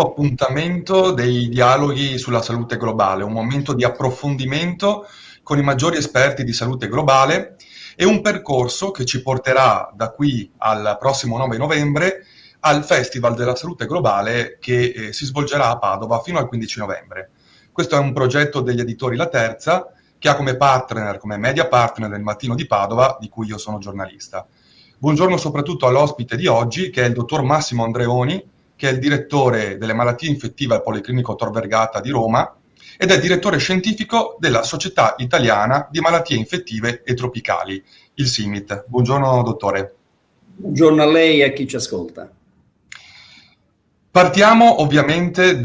appuntamento dei dialoghi sulla salute globale, un momento di approfondimento con i maggiori esperti di salute globale e un percorso che ci porterà da qui al prossimo 9 novembre al Festival della Salute Globale che eh, si svolgerà a Padova fino al 15 novembre. Questo è un progetto degli editori La Terza che ha come partner, come media partner il Mattino di Padova, di cui io sono giornalista. Buongiorno soprattutto all'ospite di oggi, che è il dottor Massimo Andreoni, che è il direttore delle malattie infettive al Policlinico Tor Vergata di Roma ed è direttore scientifico della Società Italiana di Malattie Infettive e Tropicali, il SIMIT. Buongiorno dottore. Buongiorno a lei e a chi ci ascolta. Partiamo ovviamente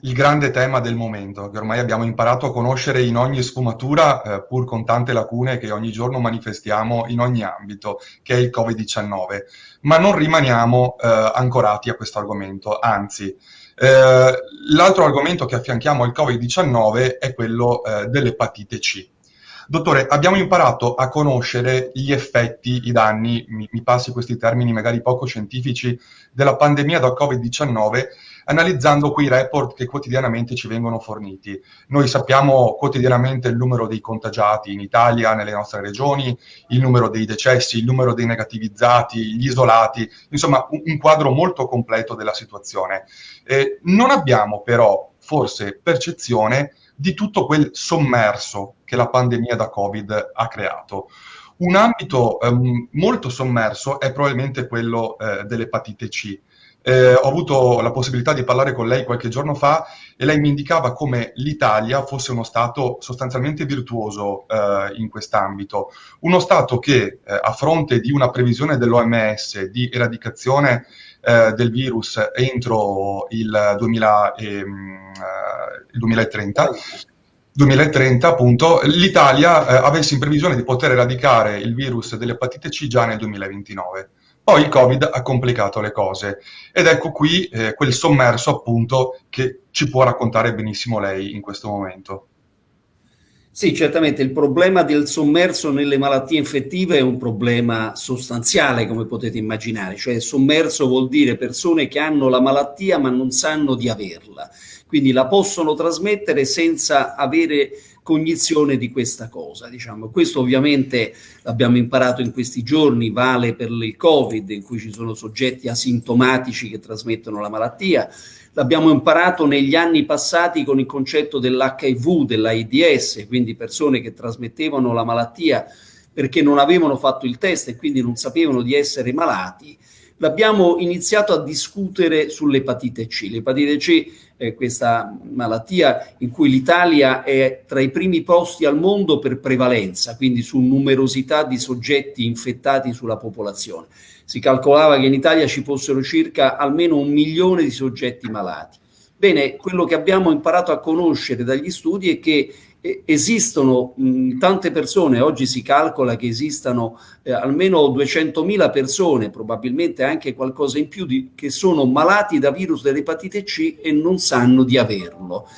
dal grande tema del momento, che ormai abbiamo imparato a conoscere in ogni sfumatura, eh, pur con tante lacune che ogni giorno manifestiamo in ogni ambito, che è il Covid-19. Ma non rimaniamo eh, ancorati a questo argomento, anzi, eh, l'altro argomento che affianchiamo al Covid-19 è quello eh, dell'epatite C. Dottore, abbiamo imparato a conoscere gli effetti, i danni, mi, mi passi questi termini magari poco scientifici, della pandemia da Covid-19 analizzando quei report che quotidianamente ci vengono forniti. Noi sappiamo quotidianamente il numero dei contagiati in Italia, nelle nostre regioni, il numero dei decessi, il numero dei negativizzati, gli isolati, insomma un, quadro molto completo della situazione. Eh, non abbiamo però forse percezione di tutto quel sommerso che la pandemia da Covid ha creato. Un ambito ehm, molto sommerso è probabilmente quello eh, dell'epatite C. Eh, ho avuto la possibilità di parlare con lei qualche giorno fa e lei mi indicava come l'Italia fosse uno Stato sostanzialmente virtuoso eh, in quest'ambito. Uno Stato che eh, a fronte di una previsione dell'OMS di eradicazione eh, del virus entro il, 2000, ehm, il 2030, 2030 appunto, l'Italia eh, avesse in previsione di poter eradicare il virus dell'epatite C già nel 2029. Poi il Covid ha complicato le cose ed ecco qui eh, quel sommerso appunto che ci può raccontare benissimo lei in questo momento. Sì, certamente il problema del sommerso nelle malattie infettive è un problema sostanziale, come potete immaginare, cioè sommerso vuol dire persone che hanno la malattia ma non sanno di averla, quindi la possono trasmettere senza avere cognizione di questa cosa. Diciamo. Questo ovviamente l'abbiamo imparato in questi giorni, vale per il Covid, in cui ci sono soggetti asintomatici che trasmettono la malattia, L'abbiamo imparato negli anni passati con il concetto dell'HIV, dell'AIDS, quindi persone che trasmettevano la malattia perché non avevano fatto il test e quindi non sapevano di essere malati. L'abbiamo iniziato a discutere sull'epatite C. L'epatite C è questa malattia in cui l'Italia è tra i primi posti al mondo per prevalenza, quindi su numerosità di soggetti infettati sulla popolazione si calcolava che in Italia ci fossero circa almeno un milione di soggetti malati. Bene, quello che abbiamo imparato a conoscere dagli studi è che eh, esistono mh, tante persone, oggi si calcola che esistano eh, almeno 200.000 persone, probabilmente anche qualcosa in più, di, che sono malati da virus dell'epatite C e non sanno di averlo.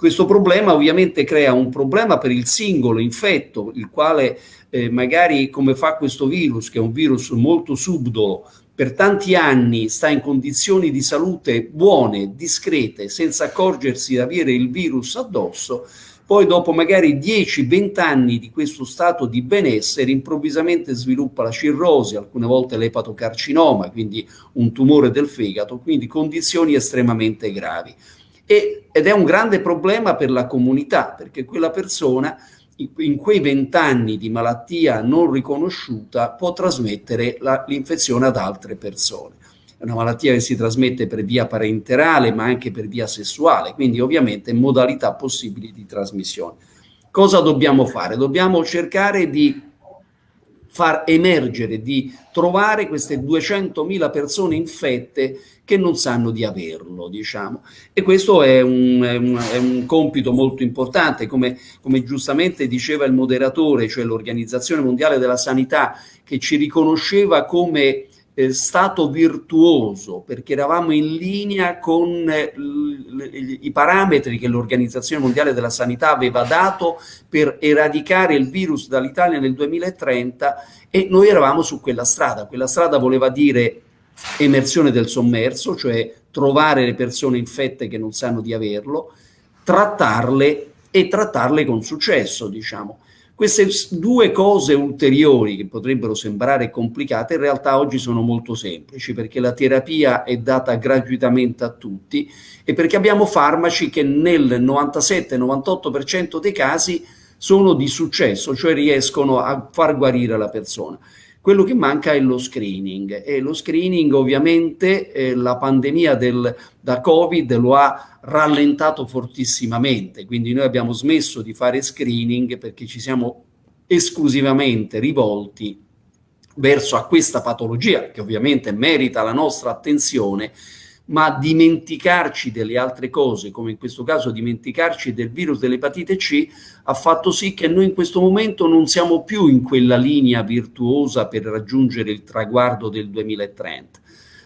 Questo problema ovviamente crea un problema per il singolo infetto, il quale eh, magari come fa questo virus, che è un virus molto subdolo, per tanti anni sta in condizioni di salute buone, discrete, senza accorgersi di avere il virus addosso, poi dopo magari 10-20 anni di questo stato di benessere improvvisamente sviluppa la cirrosi, alcune volte l'epatocarcinoma, quindi un tumore del fegato, quindi condizioni estremamente gravi e, ed è un grande problema per la comunità, perché quella persona in quei vent'anni di malattia non riconosciuta può trasmettere l'infezione ad altre persone. È una malattia che si trasmette per via parenterale ma anche per via sessuale, quindi ovviamente modalità possibili di trasmissione. Cosa dobbiamo fare? Dobbiamo cercare di far emergere, di trovare queste 200.000 persone infette che non sanno di averlo, diciamo. E questo è un, è un, è un compito molto importante, come, come giustamente diceva il moderatore, cioè l'Organizzazione Mondiale della Sanità, che ci riconosceva come eh, stato virtuoso perché eravamo in linea con eh, i parametri che l'Organizzazione Mondiale della Sanità aveva dato per eradicare il virus dall'Italia nel 2030 e noi eravamo su quella strada. Quella strada voleva dire emersione del sommerso, cioè trovare le persone infette che non sanno di averlo, trattarle e trattarle con successo, diciamo. Queste due cose ulteriori che potrebbero sembrare complicate in realtà oggi sono molto semplici perché la terapia è data gratuitamente a tutti e perché abbiamo farmaci che nel 97-98% dei casi sono di successo, cioè riescono a far guarire la persona. Quello che manca è lo screening e lo screening ovviamente eh, la pandemia del, da Covid lo ha rallentato fortissimamente, quindi noi abbiamo smesso di fare screening perché ci siamo esclusivamente rivolti verso a questa patologia che ovviamente merita la nostra attenzione ma dimenticarci delle altre cose, come in questo caso dimenticarci del virus dell'epatite C, ha fatto sì che noi in questo momento non siamo più in quella linea virtuosa per raggiungere il traguardo del 2030.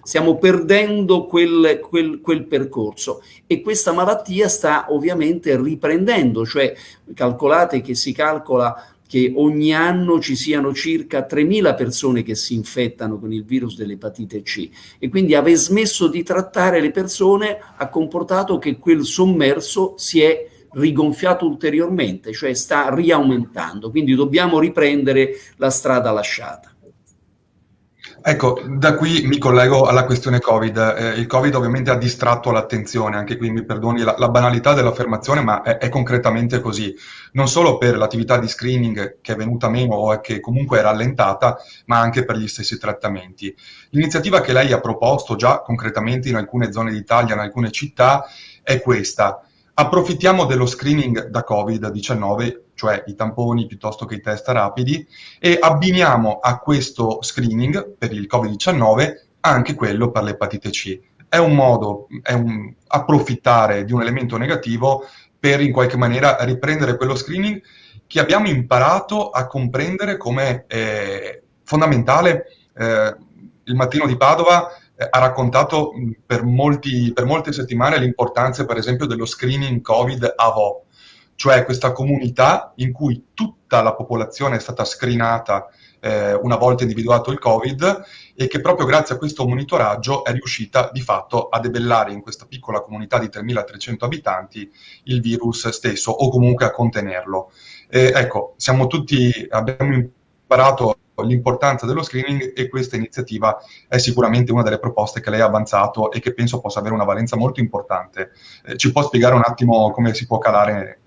Stiamo perdendo quel, quel, quel percorso e questa malattia sta ovviamente riprendendo, cioè calcolate che si calcola che ogni anno ci siano circa 3.000 persone che si infettano con il virus dell'epatite C e quindi aver smesso di trattare le persone ha comportato che quel sommerso si è rigonfiato ulteriormente, cioè sta riaumentando, quindi dobbiamo riprendere la strada lasciata. Ecco, da qui mi collego alla questione Covid. Eh, il Covid ovviamente ha distratto l'attenzione, anche qui mi perdoni la, la banalità dell'affermazione, ma è, è, concretamente così. Non solo per l'attività di screening che è venuta meno o che comunque è rallentata, ma anche per gli stessi trattamenti. L'iniziativa che lei ha proposto già concretamente in alcune zone d'Italia, in alcune città, è questa. Approfittiamo dello screening da Covid-19 cioè i tamponi piuttosto che i test rapidi, e abbiniamo a questo screening per il Covid-19 anche quello per l'epatite C. È un modo, è un approfittare di un elemento negativo per in qualche maniera riprendere quello screening che abbiamo imparato a comprendere come eh, fondamentale. Eh, il mattino di Padova eh, ha raccontato per, molti, per molte settimane l'importanza, per esempio, dello screening Covid AVO, cioè questa comunità in cui tutta la popolazione è stata screenata eh, una volta individuato il Covid e che proprio grazie a questo monitoraggio è riuscita di fatto a debellare in questa piccola comunità di 3.300 abitanti il virus stesso o comunque a contenerlo. Eh, ecco, siamo tutti, abbiamo imparato l'importanza dello screening e questa iniziativa è sicuramente una delle proposte che lei ha avanzato e che penso possa avere una valenza molto importante. Eh, ci può spiegare un attimo come si può calare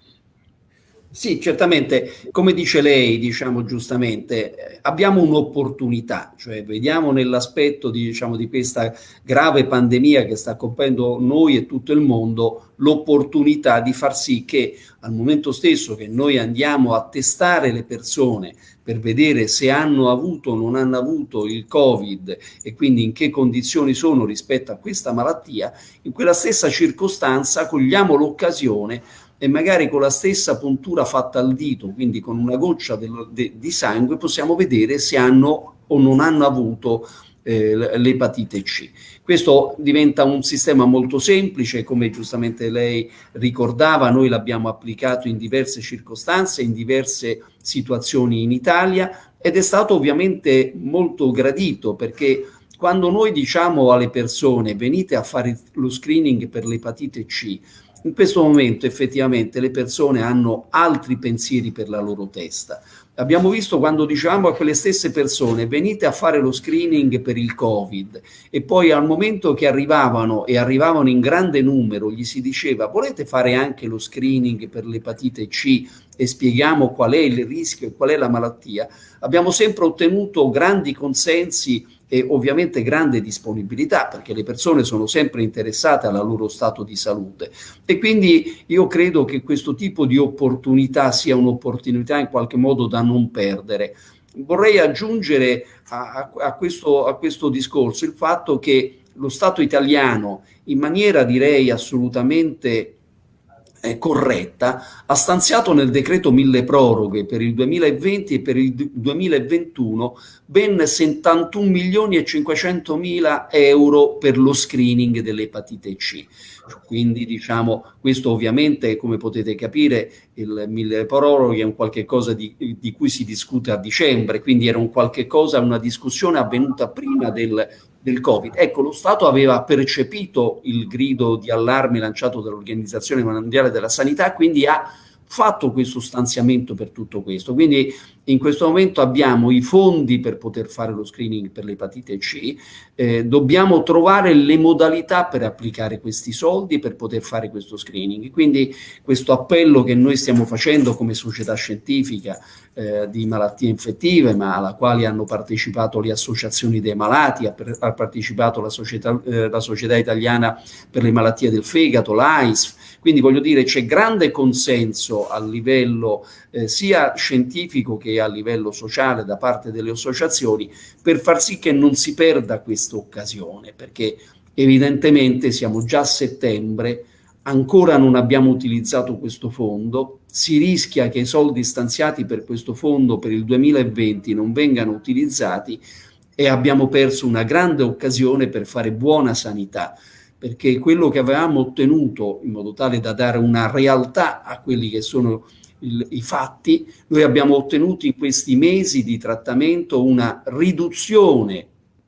sì, certamente, come dice lei, diciamo giustamente, abbiamo un'opportunità, cioè vediamo nell'aspetto di, diciamo, di questa grave pandemia che sta colpendo noi e tutto il mondo, l'opportunità di far sì che al momento stesso che noi andiamo a testare le persone per vedere se hanno avuto o non hanno avuto il Covid e quindi in che condizioni sono rispetto a questa malattia, in quella stessa circostanza cogliamo l'occasione e magari con la stessa puntura fatta al dito, quindi con una goccia del, de, di sangue, possiamo vedere se hanno o non hanno avuto eh, l'epatite C. Questo diventa un sistema molto semplice, come giustamente lei ricordava, noi l'abbiamo applicato in diverse circostanze, in diverse situazioni in Italia ed è stato ovviamente molto gradito perché quando noi diciamo alle persone venite a fare lo screening per l'epatite C, in questo momento effettivamente le persone hanno altri pensieri per la loro testa. Abbiamo visto quando dicevamo a quelle stesse persone venite a fare lo screening per il Covid e poi al momento che arrivavano e arrivavano in grande numero gli si diceva volete fare anche lo screening per l'epatite C e spieghiamo qual è il rischio e qual è la malattia, abbiamo sempre ottenuto grandi consensi e ovviamente grande disponibilità perché le persone sono sempre interessate al loro stato di salute e quindi io credo che questo tipo di opportunità sia un'opportunità in qualche modo da non perdere. Vorrei aggiungere a, a, questo, a questo discorso il fatto che lo Stato italiano in maniera direi assolutamente eh, corretta, ha stanziato nel decreto mille proroghe per il 2020 e per il 2021 ben 71 milioni e 500 mila euro per lo screening dell'epatite C. Quindi diciamo, questo ovviamente come potete capire il mille proroghe è un qualche cosa di, di cui si discute a dicembre, quindi era un qualche cosa, una discussione avvenuta prima del del Covid. Ecco, lo Stato aveva percepito il grido di allarme lanciato dall'Organizzazione Mondiale della Sanità, quindi ha fatto questo stanziamento per tutto questo. Quindi in questo momento abbiamo i fondi per poter fare lo screening per l'epatite C, eh, dobbiamo trovare le modalità per applicare questi soldi per poter fare questo screening. Quindi questo appello che noi stiamo facendo come società scientifica eh, di malattie infettive, ma alla quale hanno partecipato le associazioni dei malati, ha, per, ha partecipato la società, eh, la società, Italiana per le malattie del fegato, l'AISF, quindi voglio dire c'è grande consenso a livello eh, sia scientifico che a livello sociale da parte delle associazioni per far sì che non si perda questa occasione, perché evidentemente siamo già a settembre, ancora non abbiamo utilizzato questo fondo, si rischia che i soldi stanziati per questo fondo per il 2020 non vengano utilizzati e abbiamo perso una grande occasione per fare buona sanità perché quello che avevamo ottenuto in modo tale da dare una realtà a quelli che sono il, i fatti, noi abbiamo ottenuto in questi mesi di trattamento una riduzione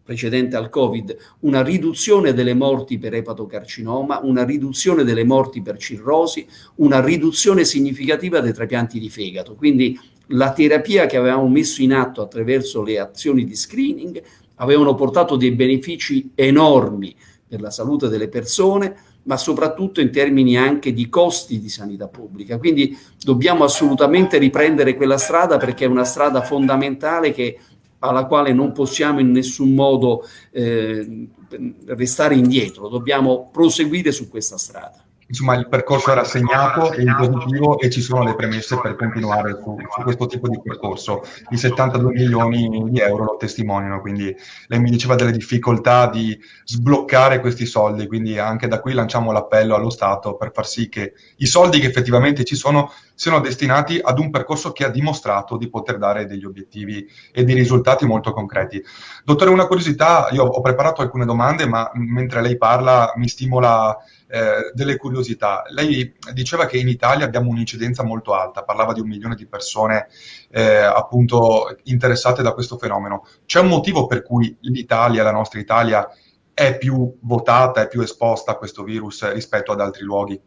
precedente al Covid, una riduzione delle morti per epatocarcinoma, una riduzione delle morti per cirrosi, una riduzione significativa dei trapianti di fegato. Quindi la terapia che avevamo messo in atto attraverso le azioni di screening avevano portato dei benefici enormi per la salute delle persone, ma soprattutto in termini anche di costi di sanità pubblica. Quindi dobbiamo assolutamente riprendere quella strada perché è una strada fondamentale che, alla quale non possiamo in nessun modo eh, restare indietro, dobbiamo proseguire su questa strada insomma il percorso era segnato e in positivo e ci sono le premesse per continuare su, su, questo tipo di percorso. I 72 milioni di euro lo testimoniano, quindi lei mi diceva delle difficoltà di sbloccare questi soldi, quindi anche da qui lanciamo l'appello allo Stato per far sì che i soldi che effettivamente ci sono siano destinati ad un percorso che ha dimostrato di poter dare degli obiettivi e dei risultati molto concreti. Dottore, una curiosità, io ho preparato alcune domande, ma mentre lei parla mi stimola eh, delle curiosità. Lei diceva che in Italia abbiamo un'incidenza molto alta, parlava di un milione di persone eh, appunto interessate da questo fenomeno. C'è un motivo per cui l'Italia, la nostra Italia, è più votata, è più esposta a questo virus rispetto ad altri luoghi?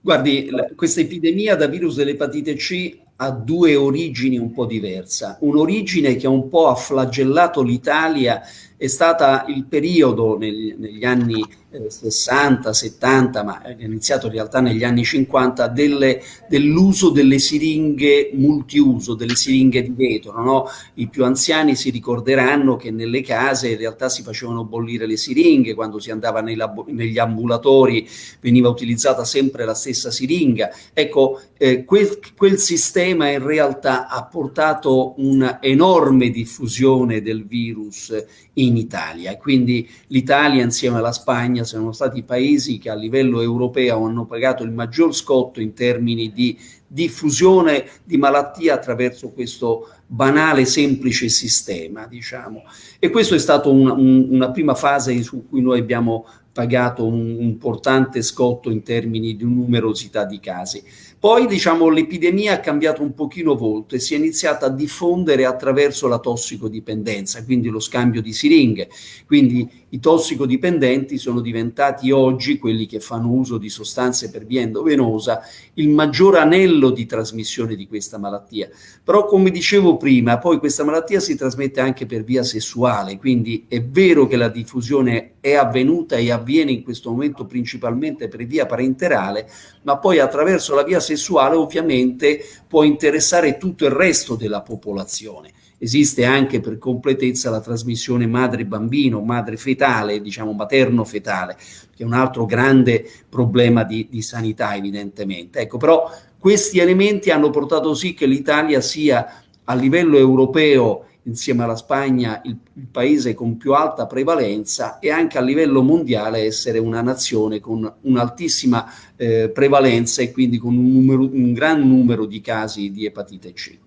Guardi, questa epidemia da virus dell'epatite C ha due origini un po' diverse. Un'origine che un po' ha flagellato l'Italia è stata il periodo negli, negli anni eh, 60, 70, ma è iniziato in realtà negli anni 50, dell'uso delle siringhe multiuso, delle siringhe di vetro. No? I più anziani si ricorderanno che nelle case in realtà si facevano bollire le siringhe, quando si andava negli ambulatori veniva utilizzata sempre la stessa siringa. Ecco, eh, quel, quel sistema in realtà ha portato un'enorme diffusione del virus in Italia. Quindi l'Italia insieme alla Spagna sono stati i paesi che a livello europeo hanno pagato il maggior scotto in termini di diffusione di malattia attraverso questo banale, semplice sistema, diciamo. E questo è stato un, un, una prima fase su cui noi abbiamo pagato un importante scotto in termini di numerosità di casi. Poi diciamo l'epidemia ha cambiato un pochino volto e si è iniziata a diffondere attraverso la tossicodipendenza, quindi lo scambio di siringhe. Quindi i tossicodipendenti sono diventati oggi, quelli che fanno uso di sostanze per via endovenosa, il maggior anello di trasmissione di questa malattia. Però come dicevo prima, poi questa malattia si trasmette anche per via sessuale, quindi è vero che la diffusione è avvenuta e avviene in questo momento principalmente per via parenterale, ma poi attraverso la via sessuale ovviamente può interessare tutto il resto della popolazione. Esiste anche per completezza la trasmissione madre-bambino, madre-fetale, diciamo materno-fetale, che è un altro grande problema di, di sanità evidentemente. Ecco, però questi elementi hanno portato sì che l'Italia sia a livello europeo insieme alla Spagna il, il, paese con più alta prevalenza e anche a livello mondiale essere una nazione con un'altissima eh, prevalenza e quindi con un, numero, un gran numero di casi di epatite C.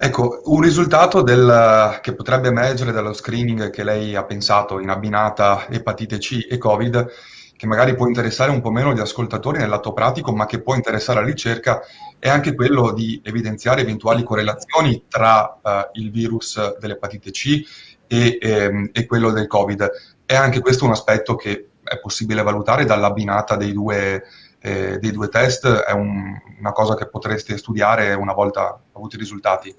Ecco, un risultato del, che potrebbe emergere dallo screening che lei ha pensato in abbinata epatite C e Covid, che magari può interessare un po' meno gli ascoltatori nel lato pratico, ma che può interessare la ricerca, è anche quello di evidenziare eventuali correlazioni tra eh, il virus dell'epatite C e, ehm, e, quello del Covid. È anche questo un aspetto che è possibile valutare dall'abbinata dei due, eh, dei due test, è un, una cosa che potreste studiare una volta avuti i risultati.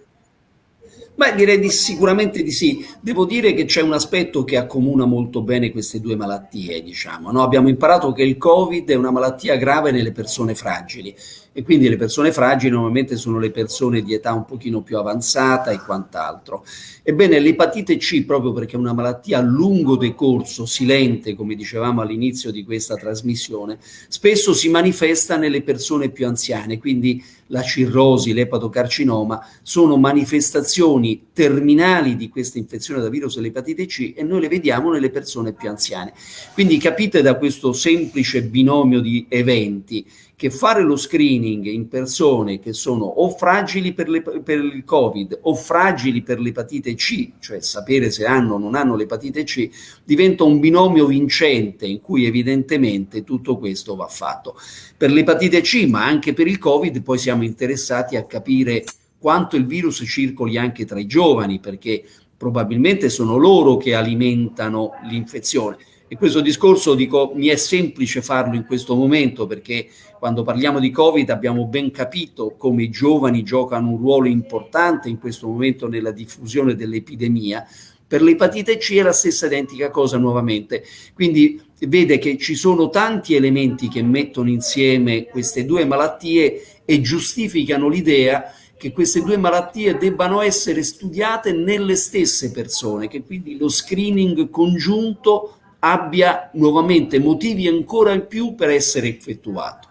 Beh, direi di, sicuramente di sì. Devo dire che c'è un aspetto che accomuna molto bene queste due malattie, diciamo. No? Abbiamo imparato che il Covid è una malattia grave nelle persone fragili e quindi le persone fragili normalmente sono le persone di età un pochino più avanzata e quant'altro. Ebbene, l'epatite C, proprio perché è una malattia a lungo decorso, silente, come dicevamo all'inizio di questa trasmissione, spesso si manifesta nelle persone più anziane, quindi la cirrosi, l'epatocarcinoma, sono manifestazioni terminali di questa infezione da virus dell'epatite C e noi le vediamo nelle persone più anziane. Quindi capite da questo semplice binomio di eventi che fare lo screening in persone che sono o fragili per, le, per il Covid o fragili per l'epatite C, cioè sapere se hanno o non hanno l'epatite C, diventa un binomio vincente in cui evidentemente tutto questo va fatto. Per l'epatite C, ma anche per il Covid, poi siamo interessati a capire quanto il virus circoli anche tra i giovani, perché probabilmente sono loro che alimentano l'infezione. E questo discorso, dico, mi è semplice farlo in questo momento perché quando parliamo di Covid abbiamo ben capito come i giovani giocano un ruolo importante in questo momento nella diffusione dell'epidemia. Per l'epatite C è la stessa identica cosa nuovamente. Quindi vede che ci sono tanti elementi che mettono insieme queste due malattie e giustificano l'idea che queste due malattie debbano essere studiate nelle stesse persone, che quindi lo screening congiunto abbia nuovamente motivi ancora in più per essere effettuato.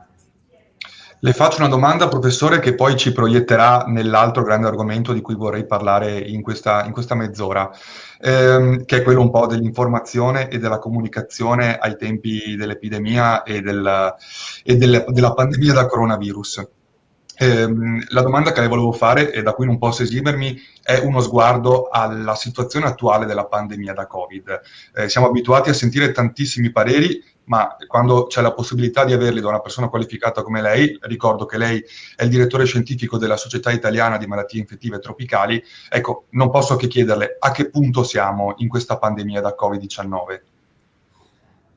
Le faccio una domanda, professore, che poi ci proietterà nell'altro grande argomento di cui vorrei parlare in questa, in questa mezz'ora, ehm, che è quello un po' dell'informazione e della comunicazione ai tempi dell'epidemia e, del, e del, della pandemia da coronavirus. Ehm, la domanda che le volevo fare, e da cui non posso esimermi, è uno sguardo alla situazione attuale della pandemia da Covid. Eh, siamo abituati a sentire tantissimi pareri, ma quando c'è la possibilità di averli da una persona qualificata come lei, ricordo che lei è il direttore scientifico della Società Italiana di Malattie Infettive Tropicali, ecco, non posso che chiederle a che punto siamo in questa pandemia da Covid-19.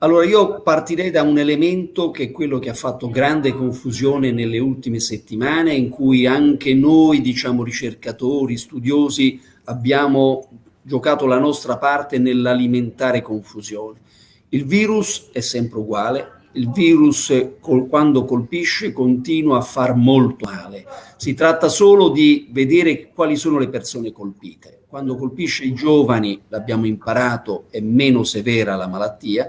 Allora io partirei da un elemento che è quello che ha fatto grande confusione nelle ultime settimane, in cui anche noi, diciamo ricercatori, studiosi, abbiamo giocato la nostra parte nell'alimentare confusione. Il virus è sempre uguale, il virus col, quando colpisce continua a far molto male. Si tratta solo di vedere quali sono le persone colpite. Quando colpisce i giovani, l'abbiamo imparato, è meno severa la malattia,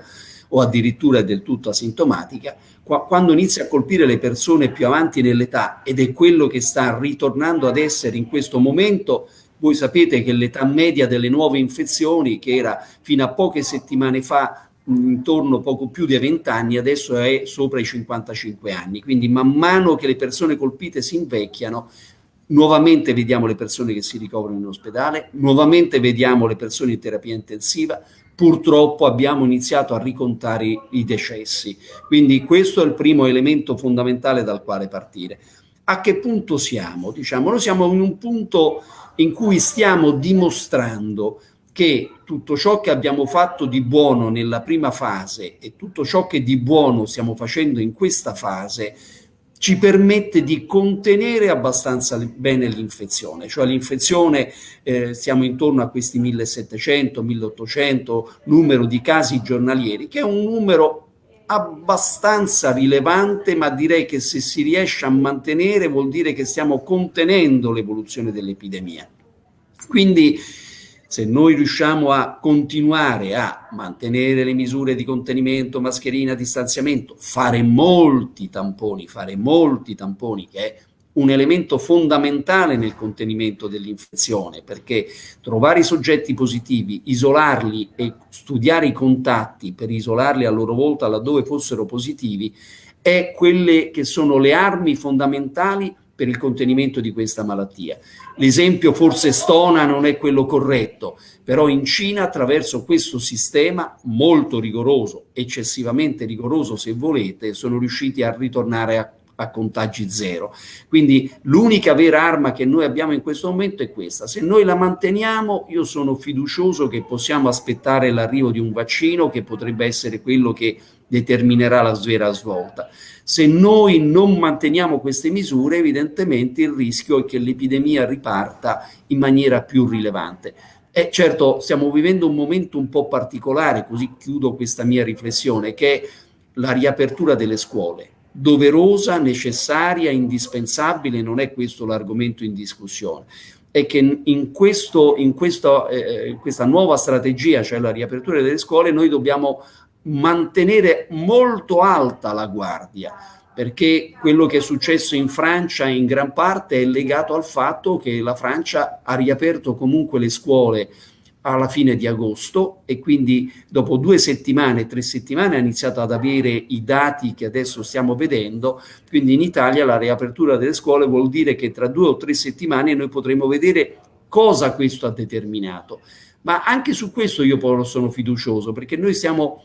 o addirittura del tutto asintomatica, quando inizia a colpire le persone più avanti nell'età ed è quello che sta ritornando ad essere in questo momento, voi sapete che l'età media delle nuove infezioni, che era fino a poche settimane fa intorno poco più di 20 anni, adesso è sopra i 55 anni. Quindi man mano che le persone colpite si invecchiano, nuovamente vediamo le persone che si ricoverano in ospedale, nuovamente vediamo le persone in terapia intensiva, purtroppo abbiamo iniziato a ricontare i decessi. Quindi questo è il primo elemento fondamentale dal quale partire. A che punto siamo? Diciamo, noi siamo in un punto in cui stiamo dimostrando che tutto ciò che abbiamo fatto di buono nella prima fase e tutto ciò che di buono stiamo facendo in questa fase ci permette di contenere abbastanza bene l'infezione, cioè l'infezione eh, siamo intorno a questi 1700-1800 numero di casi giornalieri, che è un numero abbastanza rilevante, ma direi che se si riesce a mantenere vuol dire che stiamo contenendo l'evoluzione dell'epidemia. Quindi se noi riusciamo a continuare a mantenere le misure di contenimento, mascherina, distanziamento, fare molti tamponi, fare molti tamponi, che è un elemento fondamentale nel contenimento dell'infezione, perché trovare i soggetti positivi, isolarli e studiare i contatti per isolarli a loro volta laddove fossero positivi, è quelle che sono le armi fondamentali per il contenimento di questa malattia. L'esempio forse stona non è quello corretto, però in Cina attraverso questo sistema molto rigoroso, eccessivamente rigoroso se volete, sono riusciti a ritornare a, a contagi zero. Quindi l'unica vera arma che noi abbiamo in questo momento è questa. Se noi la manteniamo, io sono fiducioso che possiamo aspettare l'arrivo di un vaccino che potrebbe essere quello che determinerà la vera svolta. Se noi non manteniamo queste misure, evidentemente il rischio è che l'epidemia riparta in maniera più rilevante. E certo, stiamo vivendo un momento un po' particolare, così chiudo questa mia riflessione, che è la riapertura delle scuole. Doverosa, necessaria, indispensabile, non è questo l'argomento in discussione è che in, questo, in, questo, eh, in, questa nuova strategia, cioè la riapertura delle scuole, noi dobbiamo mantenere molto alta la guardia, perché quello che è successo in Francia in gran parte è legato al fatto che la Francia ha riaperto comunque le scuole alla fine di agosto e quindi dopo due settimane, tre settimane ha iniziato ad avere i dati che adesso stiamo vedendo, quindi in Italia la riapertura delle scuole vuol dire che tra due o tre settimane noi potremo vedere cosa questo ha determinato. Ma anche su questo io sono fiducioso perché noi stiamo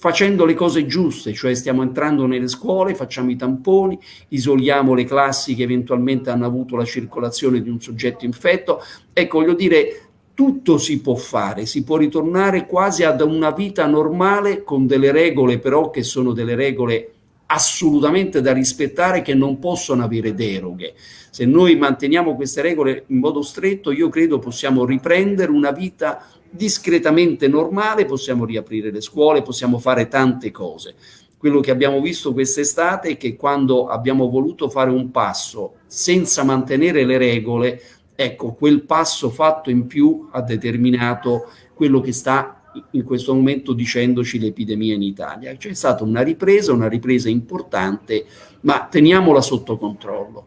facendo le cose giuste, cioè stiamo entrando nelle scuole, facciamo i tamponi, isoliamo le classi che eventualmente hanno avuto la circolazione di un soggetto infetto. Ecco, voglio dire, tutto si può fare, si può ritornare quasi ad una vita normale con delle regole però che sono delle regole assolutamente da rispettare che non possono avere deroghe. Se noi manteniamo queste regole in modo stretto, io credo possiamo riprendere una vita discretamente normale, possiamo riaprire le scuole, possiamo fare tante cose. Quello che abbiamo visto quest'estate è che quando abbiamo voluto fare un passo senza mantenere le regole, ecco, quel passo fatto in più ha determinato quello che sta in questo momento dicendoci l'epidemia in Italia. C'è stata una ripresa, una ripresa importante, ma teniamola sotto controllo.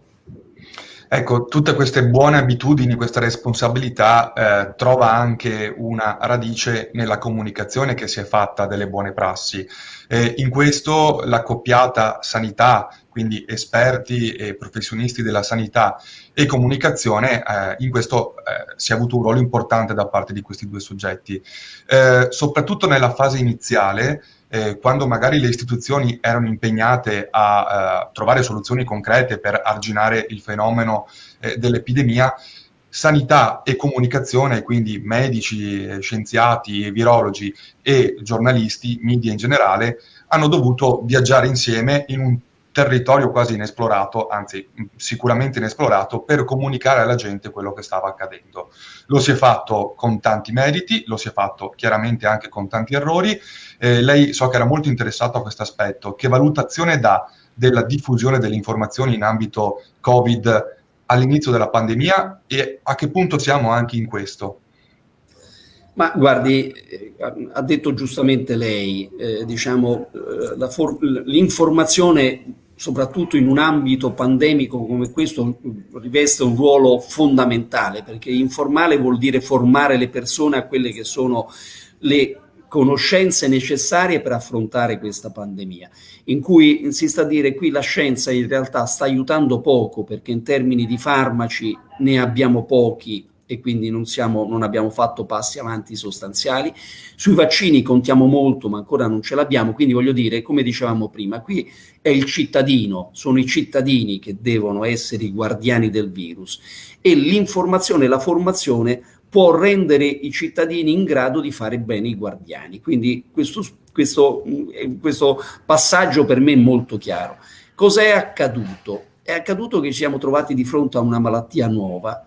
Ecco, tutte queste buone abitudini, questa responsabilità eh, trova anche una radice nella comunicazione che si è fatta delle buone prassi. Eh, in questo l'accoppiata sanità, quindi esperti e professionisti della sanità e comunicazione, eh, in questo eh, si è avuto un ruolo importante da parte di questi due soggetti. Eh, soprattutto nella fase iniziale, eh, quando magari le istituzioni erano impegnate a eh, trovare soluzioni concrete per arginare il fenomeno eh, dell'epidemia, sanità e comunicazione, quindi medici, eh, scienziati, virologi e giornalisti, media in generale, hanno dovuto viaggiare insieme in un territorio quasi inesplorato, anzi sicuramente inesplorato, per comunicare alla gente quello che stava accadendo. Lo si è fatto con tanti meriti, lo si è fatto chiaramente anche con tanti errori. Eh, lei so che era molto interessato a questo aspetto. Che valutazione dà della diffusione delle informazioni in ambito Covid all'inizio della pandemia e a che punto siamo anche in questo? Ma guardi, eh, ha detto giustamente lei, eh, diciamo, eh, l'informazione soprattutto in un ambito pandemico come questo, riveste un ruolo fondamentale, perché informale vuol dire formare le persone a quelle che sono le conoscenze necessarie per affrontare questa pandemia, in cui si sta a dire qui la scienza in realtà sta aiutando poco perché in termini di farmaci ne abbiamo pochi e quindi non, siamo, non abbiamo fatto passi avanti sostanziali. Sui vaccini contiamo molto, ma ancora non ce l'abbiamo, quindi voglio dire, come dicevamo prima, qui è il cittadino, sono i cittadini che devono essere i guardiani del virus e l'informazione la formazione può rendere i cittadini in grado di fare bene i guardiani. Quindi questo, questo, questo passaggio per me è molto chiaro. Cos'è accaduto? È accaduto che ci siamo trovati di fronte a una malattia nuova,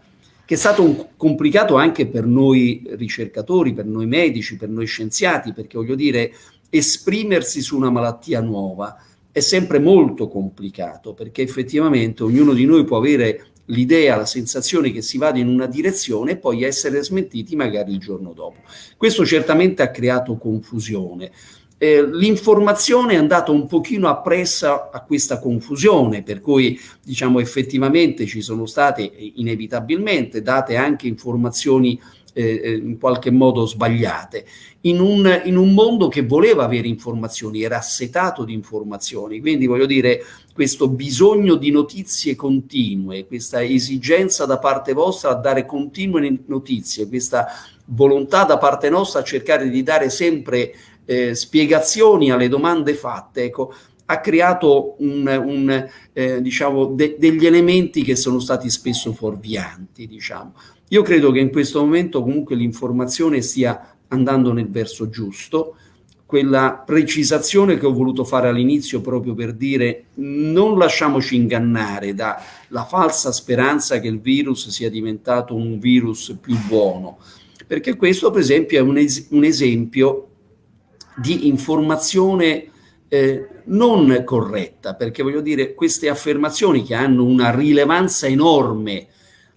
che è stato un, complicato anche per noi ricercatori, per noi medici, per noi scienziati, perché voglio dire, esprimersi su una malattia nuova è sempre molto complicato, perché effettivamente ognuno di noi può avere l'idea, la sensazione che si vada in una direzione e poi essere smentiti magari il giorno dopo. Questo certamente ha creato confusione eh, l'informazione è andata un pochino appressa a questa confusione, per cui diciamo effettivamente ci sono state inevitabilmente date anche informazioni eh, eh, in qualche modo sbagliate, in un, in un mondo che voleva avere informazioni, era assetato di informazioni, quindi voglio dire questo bisogno di notizie continue, questa esigenza da parte vostra a dare continue notizie, questa volontà da parte nostra a cercare di dare sempre eh, spiegazioni alle domande fatte, ecco, ha creato un, un, eh, diciamo, de degli elementi che sono stati spesso fuorvianti. Diciamo. Io credo che in questo momento comunque l'informazione stia andando nel verso giusto, quella precisazione che ho voluto fare all'inizio proprio per dire non lasciamoci ingannare dalla falsa speranza che il virus sia diventato un virus più buono, perché questo per esempio è un, es un esempio di informazione eh, non corretta, perché voglio dire queste affermazioni che hanno una rilevanza enorme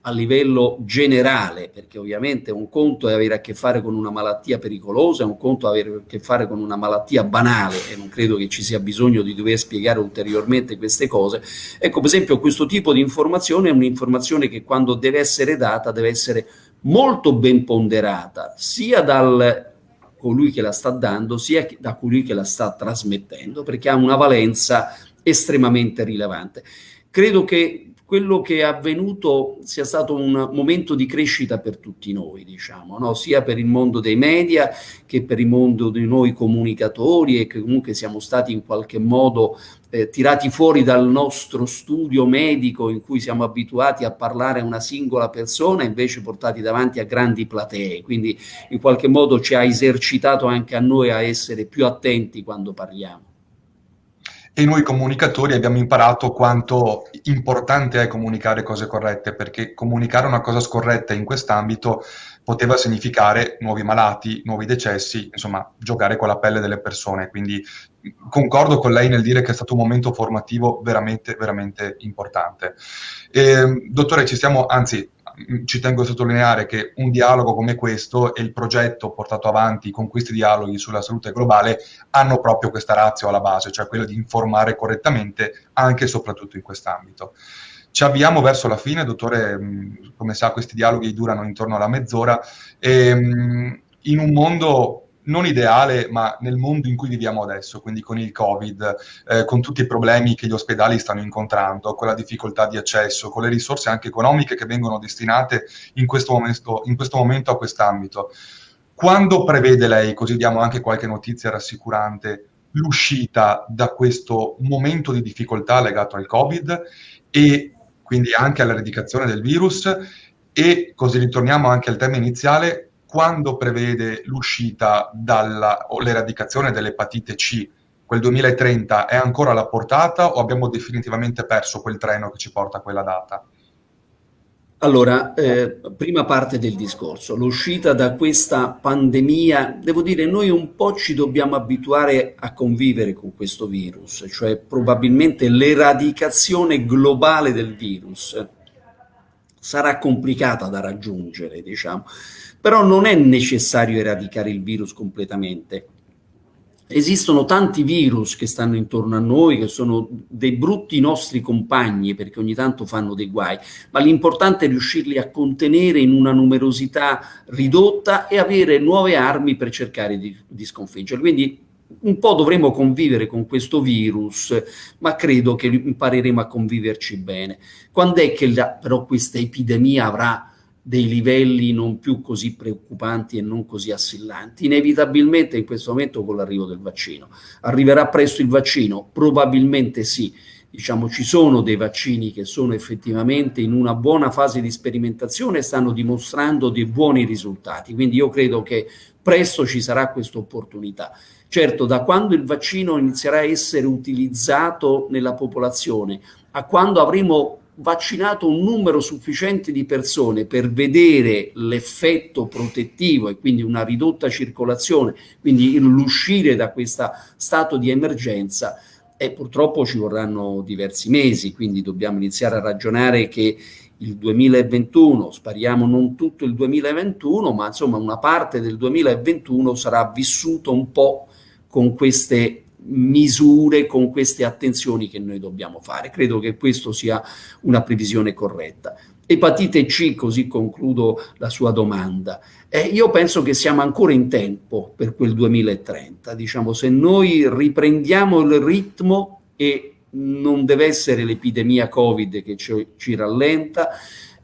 a livello generale, perché ovviamente un conto è avere a che fare con una malattia pericolosa, un conto è avere a che fare con una malattia banale e non credo che ci sia bisogno di dover spiegare ulteriormente queste cose. Ecco, per esempio, questo tipo di informazione è un'informazione che quando deve essere data deve essere molto ben ponderata, sia dal colui che la sta dando, sia da colui che la sta trasmettendo, perché ha una valenza estremamente rilevante. Credo che quello che è avvenuto sia stato un momento di crescita per tutti noi, diciamo, no? sia per il mondo dei media che per il mondo di noi comunicatori e che comunque siamo stati in qualche modo eh, tirati fuori dal nostro studio medico in cui siamo abituati a parlare a una singola persona invece portati davanti a grandi platee, quindi in qualche modo ci ha esercitato anche a noi a essere più attenti quando parliamo e noi comunicatori abbiamo imparato quanto importante è comunicare cose corrette, perché comunicare una cosa scorretta in quest'ambito poteva significare nuovi malati, nuovi decessi, insomma, giocare con la pelle delle persone. Quindi concordo con lei nel dire che è stato un momento formativo veramente, veramente importante. E, ehm, dottore, ci stiamo, anzi, ci tengo a sottolineare che un dialogo come questo e il progetto portato avanti con questi dialoghi sulla salute globale hanno proprio questa razio alla base, cioè quella di informare correttamente anche e soprattutto in quest'ambito. Ci avviamo verso la fine, dottore, come sa questi dialoghi durano intorno alla mezz'ora, e in un mondo non ideale, ma nel mondo in cui viviamo adesso, quindi con il Covid, eh, con tutti i problemi che gli ospedali stanno incontrando, con la difficoltà di accesso, con le risorse anche economiche che vengono destinate in questo momento, in questo momento a quest'ambito. Quando prevede lei, così diamo anche qualche notizia rassicurante, l'uscita da questo momento di difficoltà legato al Covid e quindi anche all'eradicazione del virus e così ritorniamo anche al tema iniziale, quando prevede l'uscita o l'eradicazione dell'epatite C, quel 2030 è ancora alla portata o abbiamo definitivamente perso quel treno che ci porta a quella data? Allora, eh, prima parte del discorso, l'uscita da questa pandemia, devo dire, noi un po' ci dobbiamo abituare a convivere con questo virus, cioè probabilmente l'eradicazione globale del virus sarà complicata da raggiungere, diciamo. Però non è necessario eradicare il virus completamente. Esistono tanti virus che stanno intorno a noi, che sono dei brutti nostri compagni, perché ogni tanto fanno dei guai, ma l'importante è riuscirli a contenere in una numerosità ridotta e avere nuove armi per cercare di, di sconfiggerli. Quindi un po' dovremo convivere con questo virus, ma credo che impareremo a conviverci bene. Quando è che la, però questa epidemia avrà dei livelli non più così preoccupanti e non così assillanti. Inevitabilmente in questo momento con l'arrivo del vaccino. Arriverà presto il vaccino? Probabilmente sì. Diciamo, ci sono dei vaccini che sono effettivamente in una buona fase di sperimentazione e stanno dimostrando dei buoni risultati. Quindi io credo che presto ci sarà questa opportunità. Certo, da quando il vaccino inizierà a essere utilizzato nella popolazione a quando avremo vaccinato un numero sufficiente di persone per vedere l'effetto protettivo e quindi una ridotta circolazione, quindi l'uscire da questo stato di emergenza, e purtroppo ci vorranno diversi mesi, quindi dobbiamo iniziare a ragionare che il 2021, spariamo non tutto il 2021, ma insomma una parte del 2021 sarà vissuto un po' con queste misure, con queste attenzioni che noi dobbiamo fare. Credo che questo sia una previsione corretta. Epatite C, così concludo la sua domanda. Eh, io penso che siamo ancora in tempo per quel 2030. Diciamo, se noi riprendiamo il ritmo e non deve essere l'epidemia Covid che ci, ci rallenta,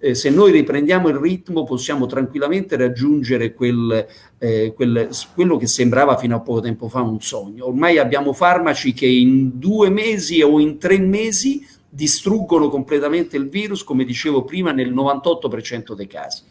eh, se noi riprendiamo il ritmo possiamo tranquillamente raggiungere quel, eh, quel, quello che sembrava fino a poco tempo fa un sogno. Ormai abbiamo farmaci che in due mesi o in tre mesi distruggono completamente il virus, come dicevo prima, nel 98% dei casi.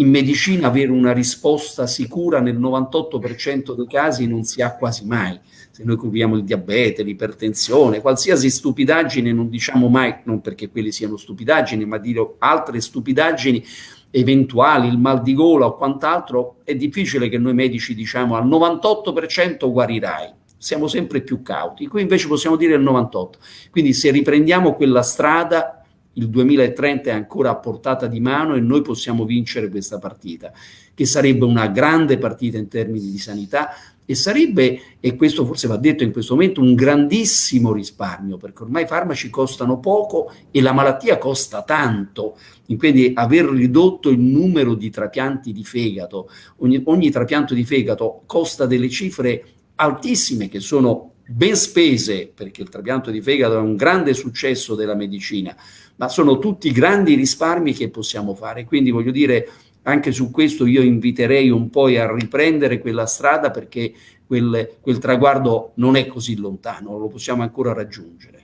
In medicina avere una risposta sicura nel 98% dei casi non si ha quasi mai. Se noi curiamo il diabete, l'ipertensione, qualsiasi stupidaggine non diciamo mai, non perché quelle siano stupidaggini, ma dire altre stupidaggini eventuali, il mal di gola o quant'altro, è difficile che noi medici diciamo al 98% guarirai siamo sempre più cauti, qui invece possiamo dire il 98. Quindi se riprendiamo quella strada, il 2030 è ancora a portata di mano e noi possiamo vincere questa partita, che sarebbe una grande partita in termini di sanità e sarebbe, e questo forse va detto in questo momento, un grandissimo risparmio, perché ormai i farmaci costano poco e la malattia costa tanto, quindi aver ridotto il numero di trapianti di fegato, ogni, ogni trapianto di fegato costa delle cifre altissime che sono ben spese, perché il trapianto di fegato è un grande successo della medicina, ma sono tutti grandi risparmi che possiamo fare. Quindi voglio dire, anche su questo io inviterei un po' a riprendere quella strada perché quel, quel traguardo non è così lontano, lo possiamo ancora raggiungere.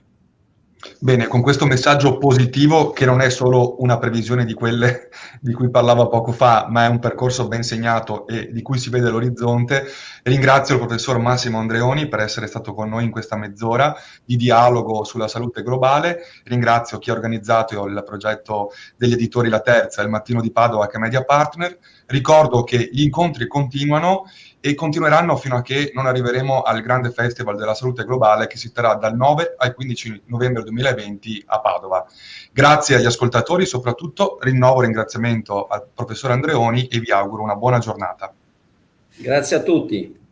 Bene, con questo messaggio positivo, che non è solo una previsione di quelle di cui parlava poco fa, ma è un percorso ben segnato e di cui si vede l'orizzonte, ringrazio il professor Massimo Andreoni per essere stato con noi in questa mezz'ora di dialogo sulla salute globale, ringrazio chi ha organizzato il progetto degli editori La Terza, il Mattino di Padova che è Media Partner, ricordo che gli incontri continuano e continueranno fino a che non arriveremo al grande festival della salute globale che si terrà dal 9 al 15 novembre 2020 a Padova. Grazie agli ascoltatori, soprattutto rinnovo ringraziamento al professor Andreoni e vi auguro una buona giornata. Grazie a tutti.